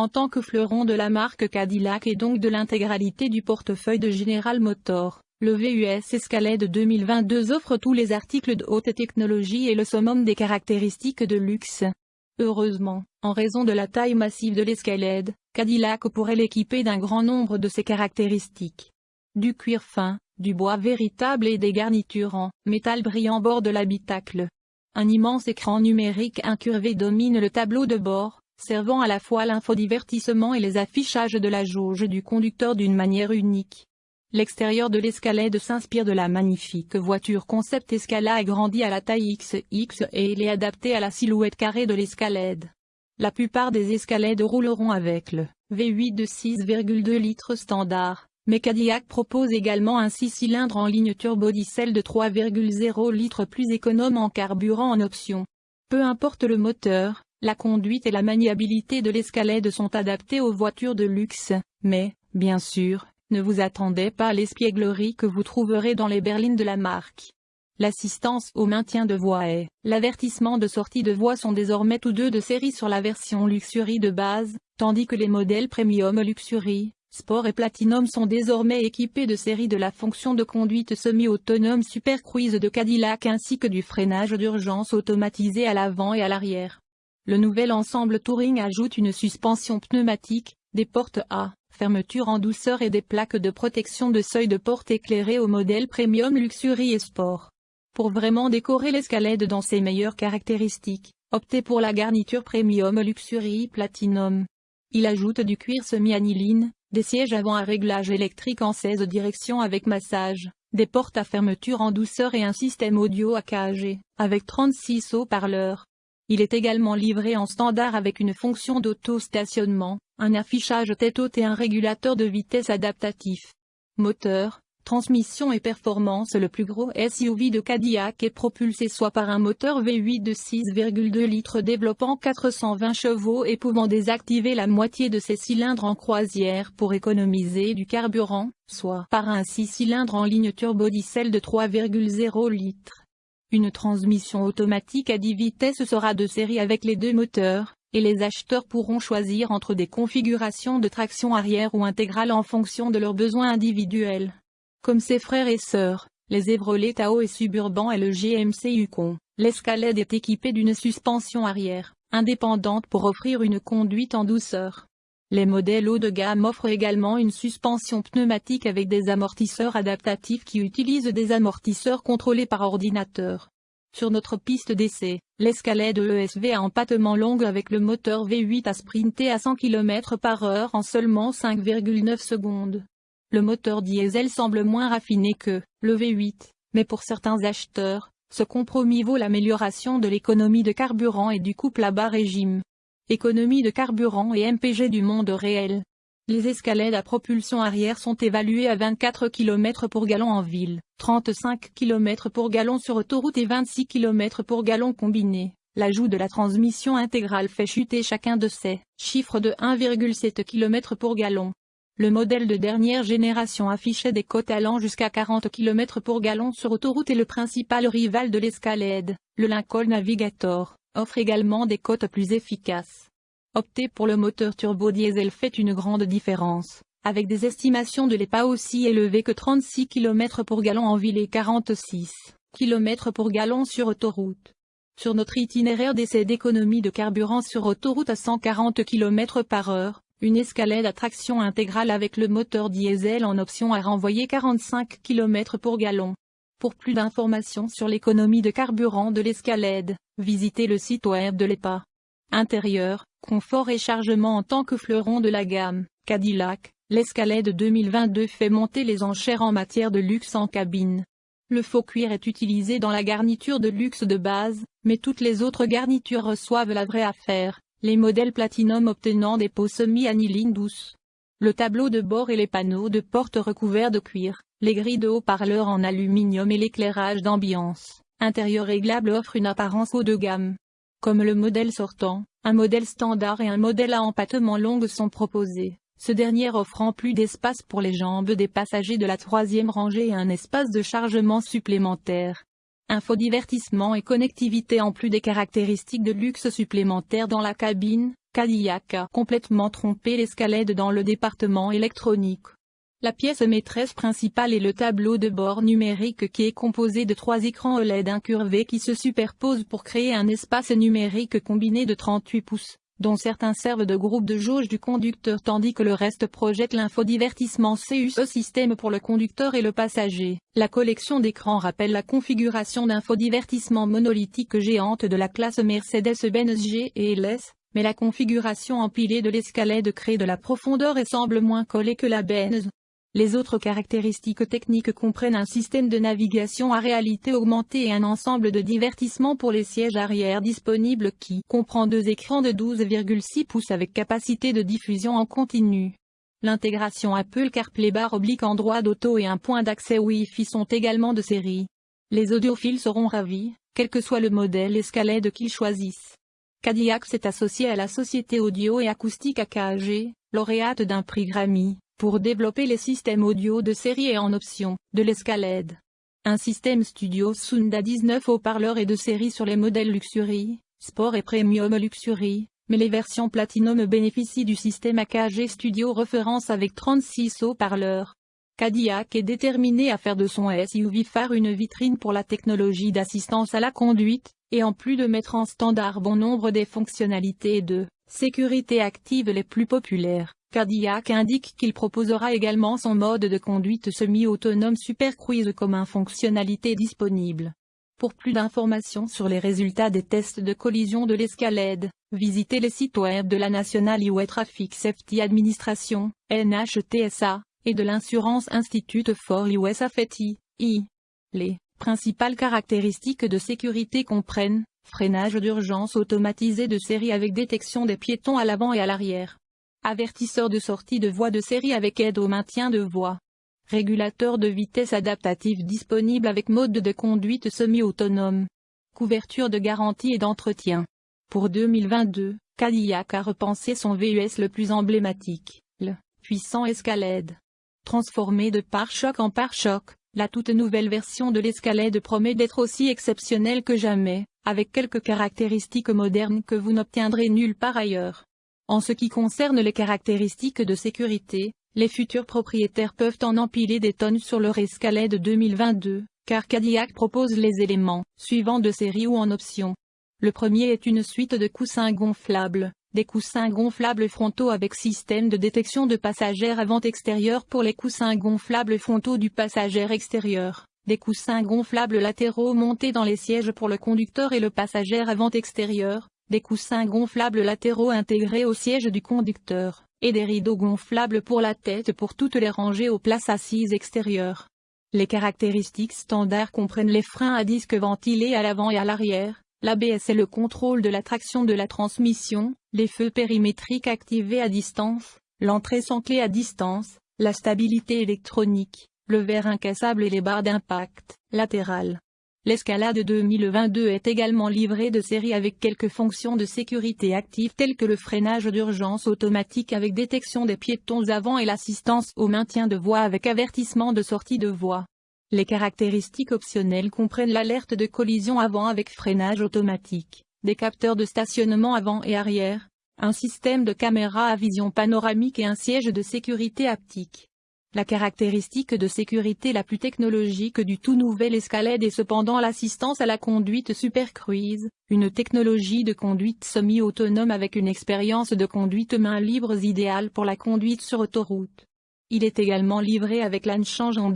en tant que fleuron de la marque Cadillac et donc de l'intégralité du portefeuille de General Motors. Le VUS Escalade 2022 offre tous les articles de haute technologie et le summum des caractéristiques de luxe. Heureusement, en raison de la taille massive de l'Escalade, Cadillac pourrait l'équiper d'un grand nombre de ses caractéristiques. Du cuir fin, du bois véritable et des garnitures en métal brillant bord de l'habitacle. Un immense écran numérique incurvé domine le tableau de bord, servant à la fois l'infodivertissement et les affichages de la jauge du conducteur d'une manière unique. L'extérieur de l'Escalade s'inspire de la magnifique voiture concept Escala agrandie à la taille XX et il est adapté à la silhouette carrée de l'Escalade. La plupart des Escalades rouleront avec le V8 de 6,2 litres standard, mais Cadillac propose également un 6 cylindres en ligne turbo-diesel de 3,0 litres plus économe en carburant en option. Peu importe le moteur, la conduite et la maniabilité de l'Escalade sont adaptées aux voitures de luxe, mais, bien sûr, ne vous attendez pas à l'espièglerie que vous trouverez dans les berlines de la marque. L'assistance au maintien de voie et l'avertissement de sortie de voie sont désormais tous deux de série sur la version Luxury de base, tandis que les modèles Premium Luxury, Sport et Platinum sont désormais équipés de série de la fonction de conduite semi-autonome Super Cruise de Cadillac ainsi que du freinage d'urgence automatisé à l'avant et à l'arrière. Le nouvel ensemble Touring ajoute une suspension pneumatique, des portes à fermeture en douceur et des plaques de protection de seuil de porte éclairées au modèle Premium Luxury et Sport. Pour vraiment décorer l'escalade dans ses meilleures caractéristiques, optez pour la garniture Premium Luxury Platinum. Il ajoute du cuir semi-aniline, des sièges avant à réglage électrique en 16 directions avec massage, des portes à fermeture en douceur et un système audio AKG, avec 36 haut-parleurs. Il est également livré en standard avec une fonction d'auto-stationnement, un affichage tête haute et un régulateur de vitesse adaptatif. Moteur, transmission et performance Le plus gros SUV de Cadillac est propulsé soit par un moteur V8 de 6,2 litres développant 420 chevaux et pouvant désactiver la moitié de ses cylindres en croisière pour économiser du carburant, soit par un 6 cylindres en ligne turbo-diesel de 3,0 litres. Une transmission automatique à 10 vitesses sera de série avec les deux moteurs, et les acheteurs pourront choisir entre des configurations de traction arrière ou intégrale en fonction de leurs besoins individuels. Comme ses frères et sœurs, les Chevrolet Tahoe et Suburban et le GMC Yukon, l'Escalade est équipée d'une suspension arrière, indépendante pour offrir une conduite en douceur. Les modèles haut de gamme offrent également une suspension pneumatique avec des amortisseurs adaptatifs qui utilisent des amortisseurs contrôlés par ordinateur. Sur notre piste d'essai, l'escalade ESV à empattement longue avec le moteur V8 a sprinté à 100 km par heure en seulement 5,9 secondes. Le moteur diesel semble moins raffiné que le V8, mais pour certains acheteurs, ce compromis vaut l'amélioration de l'économie de carburant et du couple à bas régime économie de carburant et MPG du monde réel. Les escalades à propulsion arrière sont évaluées à 24 km pour gallon en ville, 35 km pour gallon sur autoroute et 26 km pour gallon combiné. L'ajout de la transmission intégrale fait chuter chacun de ces chiffres de 1,7 km pour gallon. Le modèle de dernière génération affichait des cotes allant jusqu'à 40 km pour gallon sur autoroute et le principal rival de l'escalade, le Lincoln Navigator, offre également des cotes plus efficaces. Opter pour le moteur turbo-diesel fait une grande différence, avec des estimations de l'EPA aussi élevées que 36 km pour gallon en ville et 46 km pour gallon sur autoroute. Sur notre itinéraire d'essai d'économie de carburant sur autoroute à 140 km par heure, une escalade à traction intégrale avec le moteur diesel en option a renvoyé 45 km pour gallon. Pour plus d'informations sur l'économie de carburant de l'escalade, visitez le site web de l'EPA. Intérieur, confort et chargement en tant que fleuron de la gamme, Cadillac, l'escalade 2022 fait monter les enchères en matière de luxe en cabine. Le faux cuir est utilisé dans la garniture de luxe de base, mais toutes les autres garnitures reçoivent la vraie affaire, les modèles Platinum obtenant des peaux semi-aniline douces. Le tableau de bord et les panneaux de porte recouverts de cuir, les grilles de haut-parleurs en aluminium et l'éclairage d'ambiance, intérieur réglable offrent une apparence haut de gamme. Comme le modèle sortant, un modèle standard et un modèle à empattement longue sont proposés, ce dernier offrant plus d'espace pour les jambes des passagers de la troisième rangée et un espace de chargement supplémentaire. Infodivertissement et connectivité en plus des caractéristiques de luxe supplémentaires dans la cabine, Cadillac a complètement trompé l'escalade dans le département électronique. La pièce maîtresse principale est le tableau de bord numérique qui est composé de trois écrans OLED incurvés qui se superposent pour créer un espace numérique combiné de 38 pouces, dont certains servent de groupe de jauge du conducteur tandis que le reste projette l'infodivertissement CUSO système pour le conducteur et le passager. La collection d'écrans rappelle la configuration d'infodivertissement monolithique géante de la classe Mercedes-Benz G et LS, mais la configuration empilée de l'escalade crée de la profondeur et semble moins collée que la Benz. Les autres caractéristiques techniques comprennent un système de navigation à réalité augmentée et un ensemble de divertissement pour les sièges arrière disponibles qui comprend deux écrans de 12,6 pouces avec capacité de diffusion en continu. L'intégration Apple CarPlay barre oblique Android Auto et un point d'accès Wi-Fi sont également de série. Les audiophiles seront ravis, quel que soit le modèle Escalade qu'ils choisissent. Cadillac s'est associé à la société audio et acoustique AKG, lauréate d'un prix Grammy, pour développer les systèmes audio de série et en option, de l'escalade. Un système studio Sound à 19 haut-parleurs et de série sur les modèles Luxury, Sport et Premium Luxury, mais les versions Platinum bénéficient du système AKG Studio référence avec 36 haut-parleurs. Cadillac est déterminé à faire de son SUV phare une vitrine pour la technologie d'assistance à la conduite, et en plus de mettre en standard bon nombre des fonctionnalités de sécurité active les plus populaires, Cadillac indique qu'il proposera également son mode de conduite semi-autonome Super Cruise comme un fonctionnalité disponible. Pour plus d'informations sur les résultats des tests de collision de l'escalade, visitez les sites web de la National Highway Traffic Safety Administration, NHTSA, et de l'Insurance Institute for US Safety, I. Les Principales caractéristiques de sécurité comprennent, freinage d'urgence automatisé de série avec détection des piétons à l'avant et à l'arrière. Avertisseur de sortie de voie de série avec aide au maintien de voie. Régulateur de vitesse adaptatif disponible avec mode de conduite semi-autonome. Couverture de garantie et d'entretien. Pour 2022, Cadillac a repensé son VUS le plus emblématique, le puissant Escalade. Transformé de pare-choc en pare-choc, la toute nouvelle version de l'escalade promet d'être aussi exceptionnelle que jamais, avec quelques caractéristiques modernes que vous n'obtiendrez nulle part ailleurs. En ce qui concerne les caractéristiques de sécurité, les futurs propriétaires peuvent en empiler des tonnes sur leur escalade 2022, car Cadillac propose les éléments, suivants de série ou en option. Le premier est une suite de coussins gonflables, des coussins gonflables frontaux avec système de détection de passagers avant extérieur pour les coussins gonflables frontaux du passager extérieur, des coussins gonflables latéraux montés dans les sièges pour le conducteur et le passager avant extérieur, des coussins gonflables latéraux intégrés au siège du conducteur, et des rideaux gonflables pour la tête pour toutes les rangées aux places assises extérieures. Les caractéristiques standards comprennent les freins à disque ventilés à l'avant et à l'arrière, L'ABS est le contrôle de la traction de la transmission, les feux périmétriques activés à distance, l'entrée sans clé à distance, la stabilité électronique, le verre incassable et les barres d'impact latérales. L'escalade 2022 est également livrée de série avec quelques fonctions de sécurité actives telles que le freinage d'urgence automatique avec détection des piétons avant et l'assistance au maintien de voie avec avertissement de sortie de voie. Les caractéristiques optionnelles comprennent l'alerte de collision avant avec freinage automatique, des capteurs de stationnement avant et arrière, un système de caméra à vision panoramique et un siège de sécurité haptique. La caractéristique de sécurité la plus technologique du tout nouvel Escalade est cependant l'assistance à la conduite Super Cruise, une technologie de conduite semi-autonome avec une expérience de conduite main libre idéale pour la conduite sur autoroute. Il est également livré avec l'âne changeant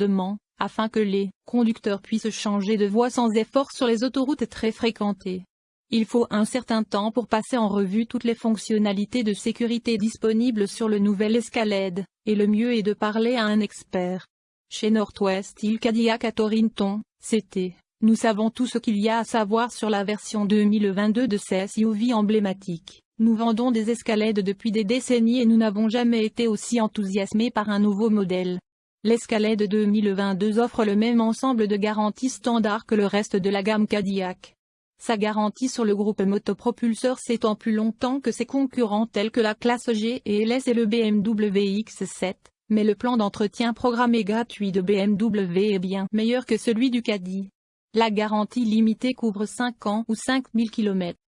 afin que les conducteurs puissent changer de voie sans effort sur les autoroutes très fréquentées. Il faut un certain temps pour passer en revue toutes les fonctionnalités de sécurité disponibles sur le nouvel Escalade, et le mieux est de parler à un expert. Chez Northwest il Cadillac à Torrington, c'était nous savons tout ce qu'il y a à savoir sur la version 2022 de ces SUV emblématiques. Nous vendons des escalades depuis des décennies et nous n'avons jamais été aussi enthousiasmés par un nouveau modèle. L'Escalade 2022 offre le même ensemble de garanties standards que le reste de la gamme Cadillac. Sa garantie sur le groupe motopropulseur s'étend plus longtemps que ses concurrents tels que la classe G et LS et le BMW X7, mais le plan d'entretien programmé gratuit de BMW est bien meilleur que celui du Caddy. La garantie limitée couvre 5 ans ou 5000 km.